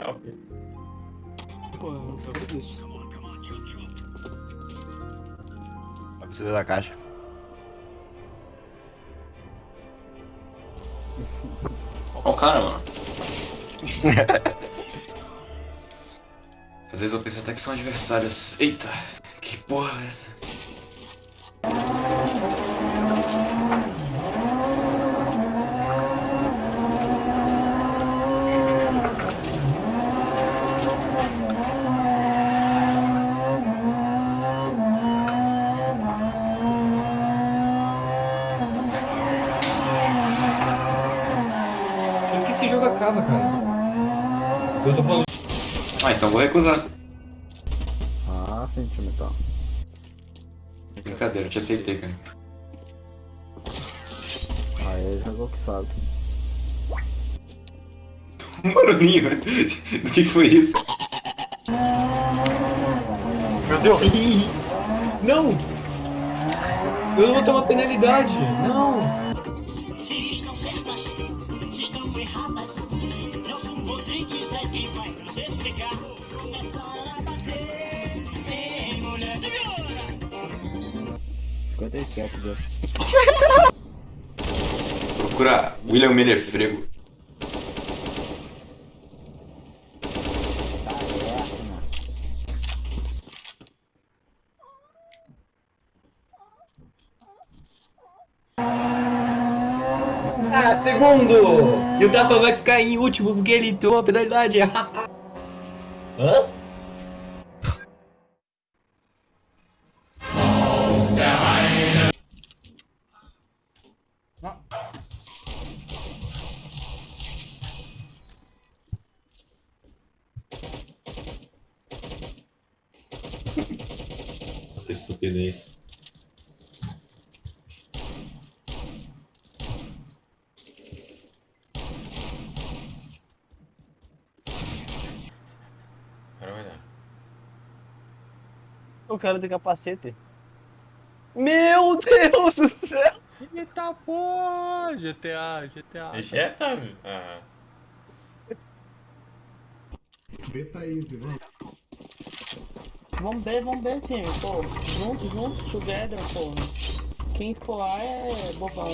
legal, pô. Pô, eu não tô isso. Pra você ver da caixa. Ó o cara, mano. Às vezes eu penso até que são adversários. Eita, que porra é essa? Jogo acaba, cara? Eu tô falando. Ah, então vou recusar. Ah, sentimental. Brincadeira, eu te aceitei, cara. Aí jogou que sabe. Um barulhinho, né? Do que foi isso? Meu Deus! Não! Eu não vou tomar penalidade! Não! Erradas, Nelson Rodrigues é quem vai nos explicar. Começar a bater em mulher segura. 57 já. Procura William Menefrego. Ah, segundo! E o Tapa vai ficar em último porque ele tomou a penalidade. Hã? Estupidez. O cara do capacete. Meu Deus do céu! Eita porra! GTA, GTA. Ejeta? Ah. Vamos ver, vamos ver, time, pô. Junto, junto, together, pô. Quem for lá é bobão.